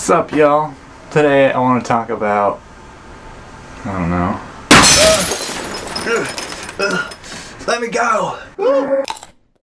What's up, y'all? Today I want to talk about I don't know. Let me go.